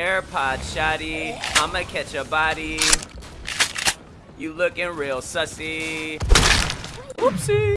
AirPod shoddy. I'ma catch a body. You looking real sussy. Whoopsie.